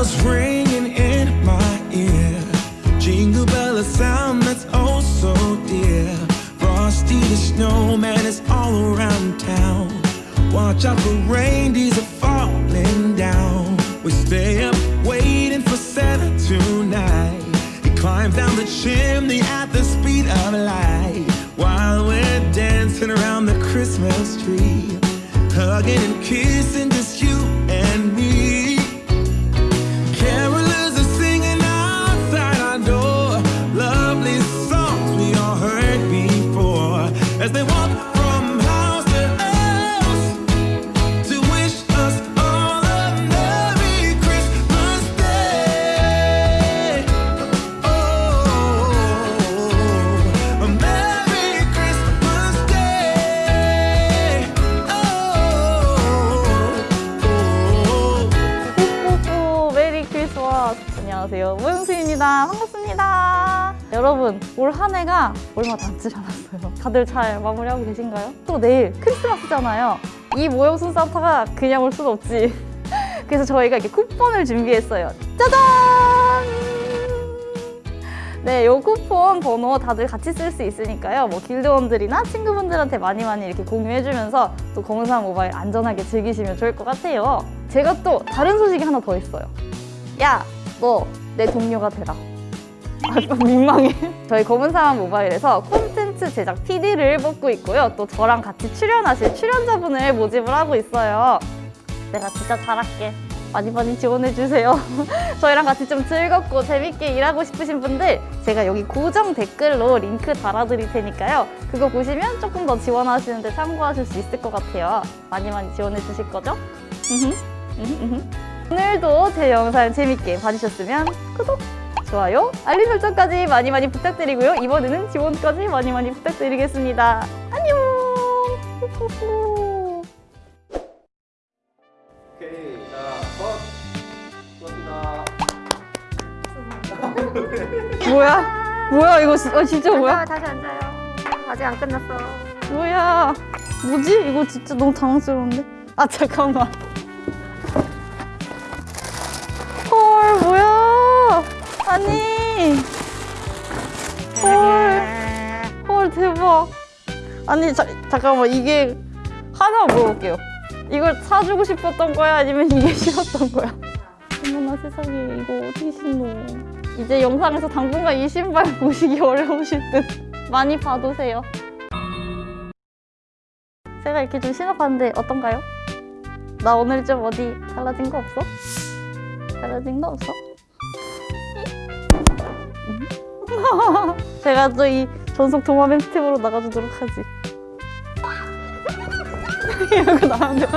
bells ringing in my ear. Jingle bell, a sound that's oh so dear. Frosty the snowman is all around town. Watch out for reindeers are falling down. We stay up waiting for Santa tonight. He climbs down the chimney at the speed of light. While we're dancing around the Christmas tree Hugging and kissing 안녕하세요. 무용수입니다. 반갑습니다. 여러분 올 한 해가 얼마 남지 않았어요. 다들 잘 마무리하고 계신가요? 또 내일 크리스마스잖아요. 이 모형순 산타가 그냥 올 순 없지. 그래서 저희가 이렇게 쿠폰을 준비했어요. 짜잔! 네, 요 쿠폰 번호 다들 같이 쓸 수 있으니까요. 뭐 길드원들이나 친구분들한테 많이 많이 이렇게 공유해주면서 또 검은사람 모바일 안전하게 즐기시면 좋을 것 같아요. 제가 또 다른 소식이 하나 더 있어요. 야, 너 내 동료가 되라. 아, 좀 민망해. 저희 검은사람 모바일에서 콘텐츠 제작 PD를 뽑고 있고요. 또 저랑 같이 출연하실 출연자분을 모집을 하고 있어요. 내가 진짜 잘할게. 많이 많이 지원해주세요. 저희랑 같이 좀 즐겁고 재밌게 일하고 싶으신 분들 제가 여기 고정 댓글로 링크 달아드릴 테니까요. 그거 보시면 조금 더 지원하시는데 참고하실 수 있을 것 같아요. 많이 많이 지원해 주실 거죠? 오늘도 제 영상 재밌게 봐주셨으면 구독, 좋아요, 알림 설정까지 많이 많이 부탁드리고요. 이번에는 지원까지 많이 많이 부탁드리겠습니다. 안녕! 오케이 자 컷. 수고하셨습니다. 뭐야? 뭐야 이거 지- 어, 진짜 뭐야? 다시 앉아요. 아직 안 끝났어. 뭐야? 뭐지? 이거 진짜 너무 당황스러운데? 아 잠깐만. 대박. 아니 자, 잠깐만 이게 하나 물어볼게요. 이걸 사주고 싶었던 거야? 아니면 이게 싫었던 거야? 어머나 세상에 이거 어떻게 신노? 이제 영상에서 당분간 이 신발 보시기 어려우실 듯. 많이 봐두세요. 제가 이렇게 좀 신어봤는데 어떤가요? 나 오늘 좀 어디 달라진 거 없어? 달라진 거 없어? 음? 제가 또 이 전속 도마뱀 스텝으로 나가주도록 하지. 이러고 나가면